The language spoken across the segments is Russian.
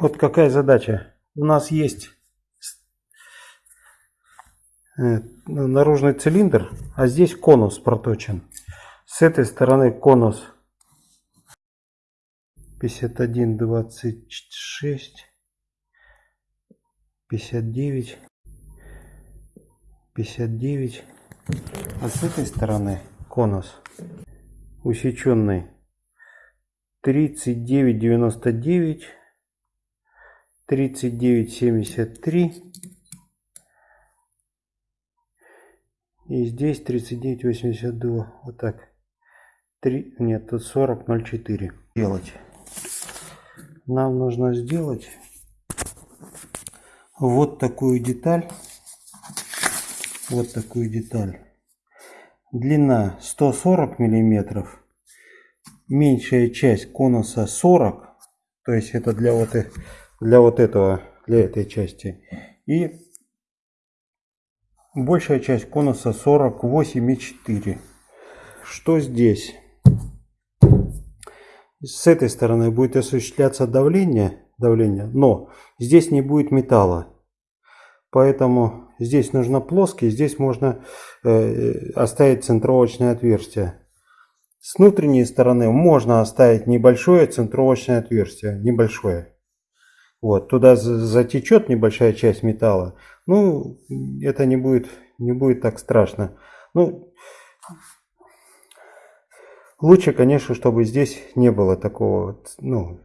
Вот какая задача. У нас есть э, наружный цилиндр, а здесь конус проточен. С этой стороны конус 51, 26, 59, 59. А с этой стороны конус усеченный 39, 99, 39, 73. И здесь 39, 82. Вот так. 3, нет, тут 40, 04. Делать нам нужно сделать вот такую деталь. Вот такую деталь. Длина 140 миллиметров. Меньшая часть конуса 40. То есть это для вот, для вот этого, для этой части. И большая часть конуса 48,4. Что здесь? С этой стороны будет осуществляться давление, давление, но здесь не будет металла. Поэтому здесь нужно плоский, здесь можно э, оставить центровочное отверстие. С внутренней стороны можно оставить небольшое центровочное отверстие, небольшое. Вот, туда затечет небольшая часть металла. Ну, это не будет, не будет так страшно. Ну, Лучше, конечно, чтобы здесь не было такого, ну,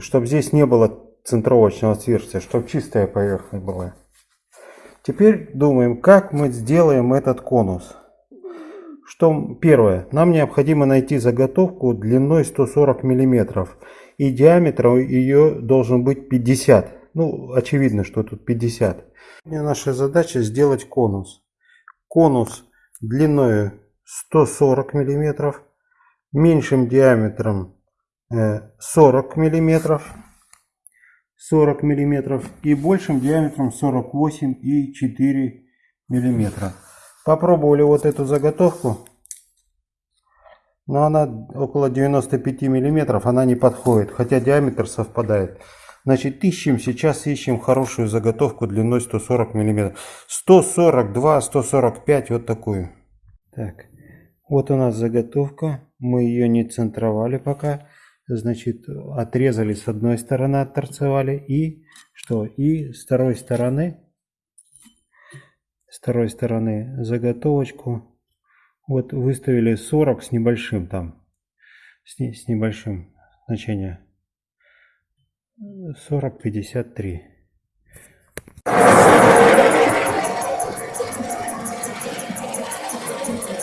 чтобы здесь не было центровочного отверстия, чтобы чистая поверхность была. Теперь думаем, как мы сделаем этот конус. Что первое, нам необходимо найти заготовку длиной 140 миллиметров и диаметр ее должен быть 50. Ну, очевидно, что тут 50. Наша задача сделать конус. Конус длиной 140 миллиметров меньшим диаметром 40 миллиметров 40 миллиметров и большим диаметром 48 и 4 миллиметра попробовали вот эту заготовку но она около 95 миллиметров она не подходит хотя диаметр совпадает значит ищем сейчас ищем хорошую заготовку длиной 140 миллиметров 142 145 вот такую так вот у нас заготовка мы ее не центровали пока. Значит, отрезали с одной стороны, отторцевали. И что? И с второй стороны, с второй стороны заготовочку. Вот выставили 40 с небольшим там. С, с небольшим значение. 40, 53.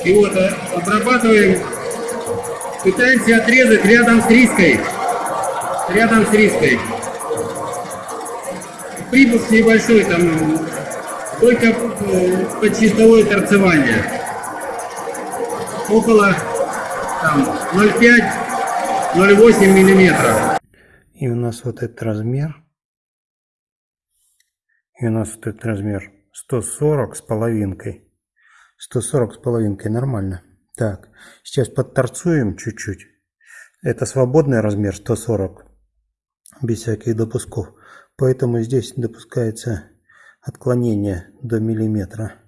И вот э, обрабатываем Пытаемся отрезать рядом с риской. Рядом с риской. Припуск небольшой, там только э, под чистовое торцевание. Около 0,5-0,8 миллиметров. И у нас вот этот размер. И у нас вот этот размер 140 с половинкой. 140 с половинкой нормально. Так, сейчас подторцуем чуть-чуть. Это свободный размер 140, без всяких допусков. Поэтому здесь допускается отклонение до миллиметра.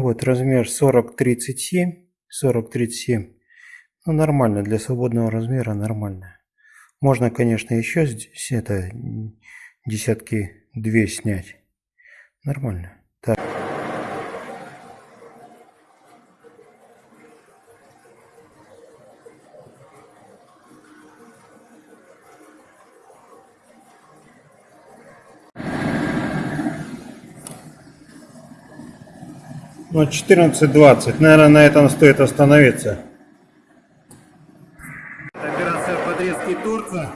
Вот, размер 40-37. 40-37. Ну, нормально, для свободного размера нормально. Можно, конечно, еще здесь это десятки две снять. Нормально. Так. Ну, 14.20. Наверное, на этом стоит остановиться. Операция подрезки Турца.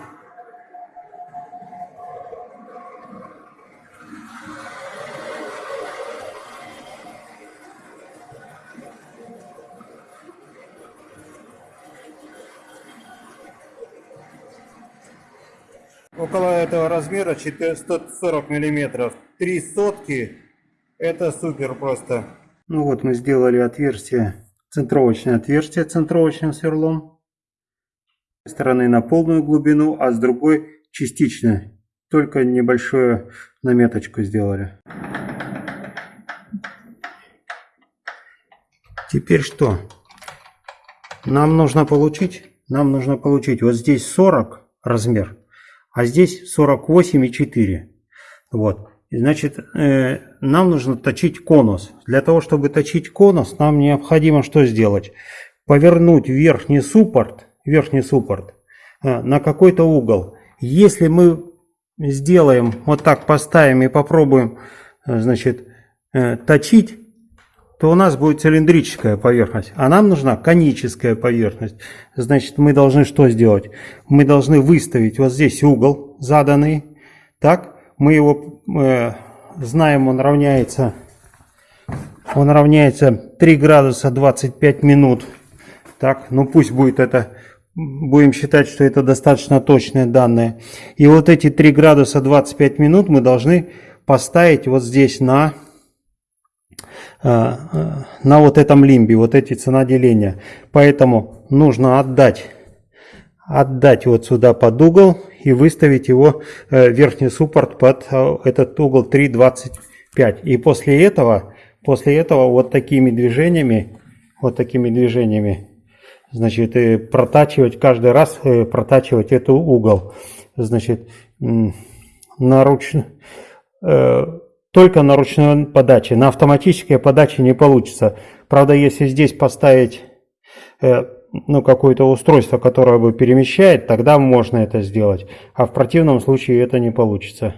Около этого размера 440 миллиметров. Три сотки. Это супер просто. Ну вот мы сделали отверстие, центровочное отверстие центровочным сверлом. С стороны на полную глубину, а с другой частично. Только небольшую наметочку сделали. Теперь что? Нам нужно получить, нам нужно получить вот здесь 40 размер, а здесь 48,4. Вот. Значит, э, нам нужно точить конус. Для того, чтобы точить конус, нам необходимо что сделать? Повернуть верхний суппорт, верхний суппорт э, на какой-то угол. Если мы сделаем, вот так поставим и попробуем, э, значит, точить, то у нас будет цилиндрическая поверхность, а нам нужна коническая поверхность. Значит, мы должны что сделать? Мы должны выставить вот здесь угол заданный, так, мы его э, знаем, он равняется, он равняется 3 градуса 25 минут, так, ну пусть будет это, будем считать, что это достаточно точные данные. И вот эти 3 градуса 25 минут мы должны поставить вот здесь на Э, э, на вот этом лимбе, вот эти цена деления. Поэтому нужно отдать, отдать вот сюда под угол и выставить его э, верхний суппорт под этот угол 3,25. И после этого, после этого вот такими движениями, вот такими движениями, значит, протачивать каждый раз, протачивать этот угол. Значит, наручно только на ручной подаче. На автоматической подаче не получится. Правда, если здесь поставить э, ну, какое-то устройство, которое бы перемещает, тогда можно это сделать. А в противном случае это не получится.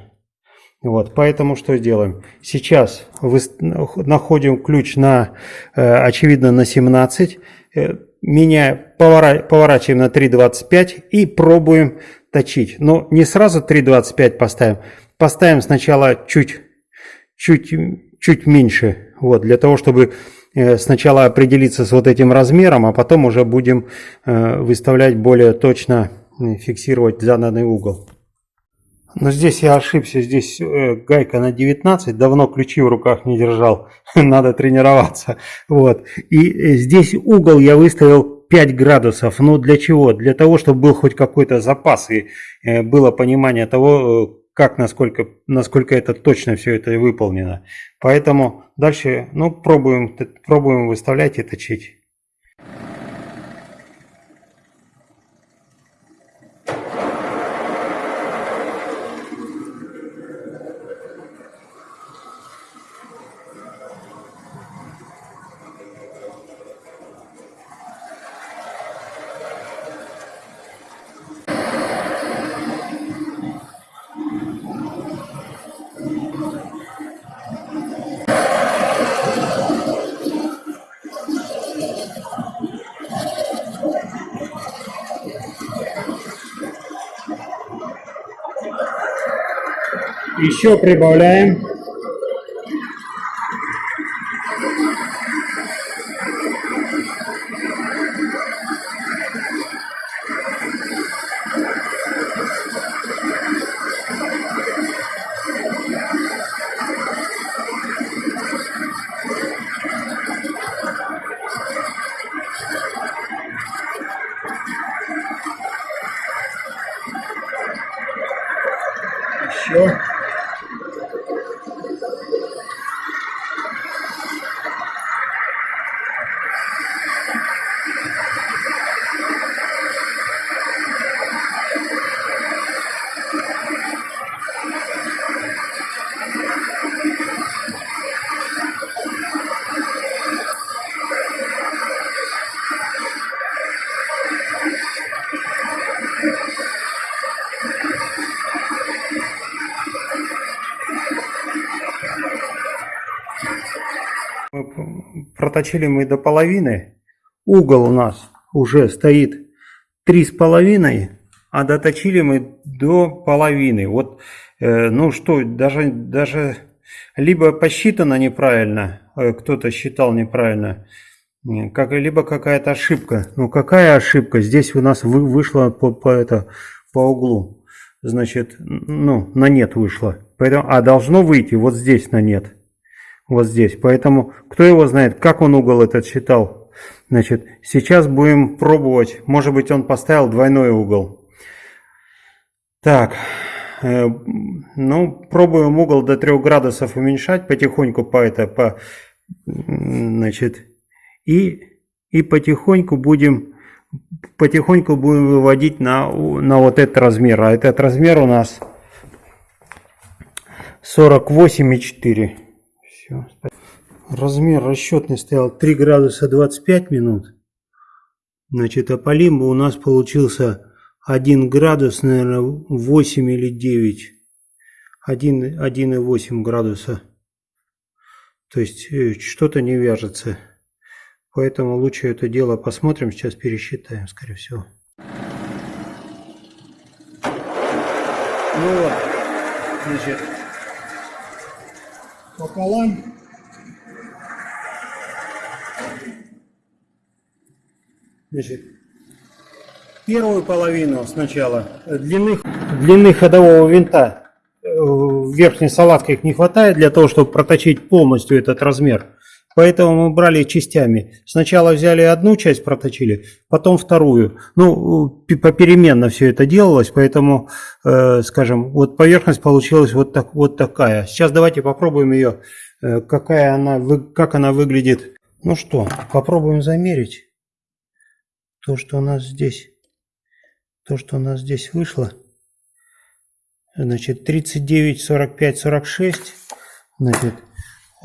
Вот, поэтому что сделаем? Сейчас находим ключ на, э, очевидно, на 17, э, меня повора, поворачиваем на 3.25 и пробуем точить. Но не сразу 3.25 поставим. Поставим сначала чуть чуть, чуть меньше, вот, для того, чтобы сначала определиться с вот этим размером, а потом уже будем э, выставлять более точно, э, фиксировать заданный угол. Но здесь я ошибся, здесь гайка на 19, давно ключи в руках не держал, надо тренироваться. Вот. И здесь угол я выставил 5 градусов. Ну для чего? Для того, чтобы был хоть какой-то запас и было понимание того, как, насколько, насколько это точно все это выполнено. Поэтому дальше, ну, пробуем, пробуем выставлять и точить. Еще прибавляем. Проточили мы до половины. Угол у нас уже стоит три с половиной, а доточили мы до половины. Вот, э, ну что, даже, даже либо посчитано неправильно, э, кто-то считал неправильно, как, либо какая-то ошибка. Ну какая ошибка? Здесь у нас вы, вышло по, по, это, по углу. значит, ну, на нет вышло. Поэтому, а должно выйти вот здесь на нет. Вот здесь. Поэтому, кто его знает, как он угол этот считал. Значит, сейчас будем пробовать. Может быть, он поставил двойной угол. Так, э, ну, пробуем угол до 3 градусов уменьшать потихоньку по это, по, значит, и, и потихоньку будем потихоньку будем выводить на, на вот этот размер. А этот размер у нас 48,4. Все. Размер расчетный стоял 3 градуса 25 минут. Значит, а по у нас получился 1 градус, наверное, 8 или 9. 1,8 градуса. То есть э, что-то не вяжется. Поэтому лучше это дело посмотрим, сейчас пересчитаем, скорее всего. Ну вот, значит, пополам. Значит, первую половину сначала длины, длины ходового винта э, верхней салатке их не хватает для того, чтобы проточить полностью этот размер. Поэтому мы брали частями. Сначала взяли одну часть, проточили, потом вторую. Ну, попеременно все это делалось, поэтому, э, скажем, вот поверхность получилась вот, так, вот такая. Сейчас давайте попробуем ее, э, какая она, как она выглядит. Ну что, попробуем замерить то, что у нас здесь, то, что у нас здесь вышло. Значит, 39, 45, 46. Значит,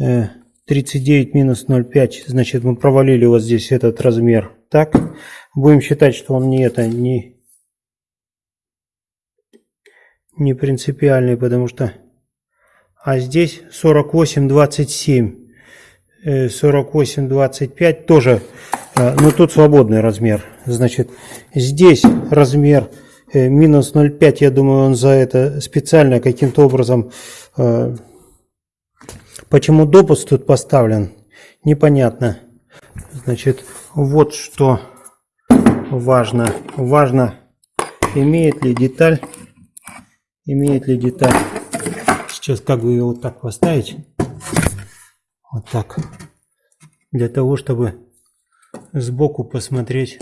э, 39 минус 0,5, значит мы провалили вот здесь этот размер. Так, будем считать, что он не это, не, не принципиальный, потому что... А здесь 48,27. 48,25 э, тоже, э, но тут свободный размер. Значит, здесь размер э, минус 0,5, я думаю, он за это специально каким-то образом Почему допуск тут поставлен, непонятно. Значит, вот что важно. Важно, имеет ли деталь, имеет ли деталь. Сейчас как бы ее вот так поставить. Вот так. Для того, чтобы сбоку посмотреть.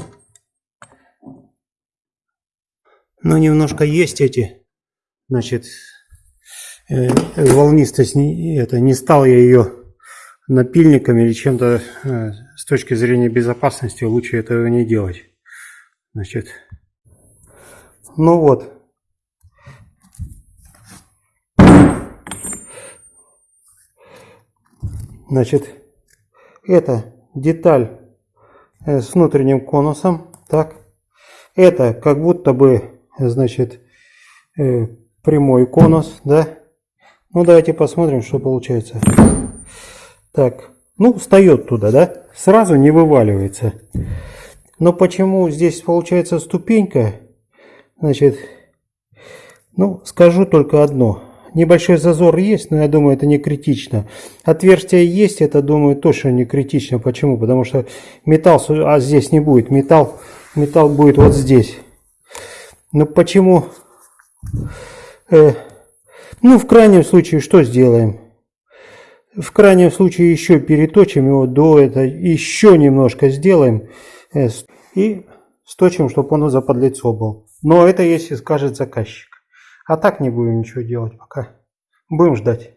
Ну, немножко есть эти, значит, волнистость, это, не стал я ее напильником или чем-то э, с точки зрения безопасности лучше этого не делать. Значит, ну вот. Значит, это деталь э, с внутренним конусом, так. Это как будто бы, значит, прямой конус, да. Ну, давайте посмотрим, что получается. Так, ну, встает туда, да? Сразу не вываливается. Но почему здесь получается ступенька? Значит, ну, скажу только одно. Небольшой зазор есть, но я думаю, это не критично. Отверстие есть, это, думаю, тоже не критично. Почему? Потому что металл, а здесь не будет. Металл, металл будет вот здесь. Ну, почему... Э, ну, в крайнем случае, что сделаем? В крайнем случае еще переточим его до этого, еще немножко сделаем э, и сточим, чтобы он за подлицо был. Но это если скажет заказчик. А так не будем ничего делать пока. Будем ждать.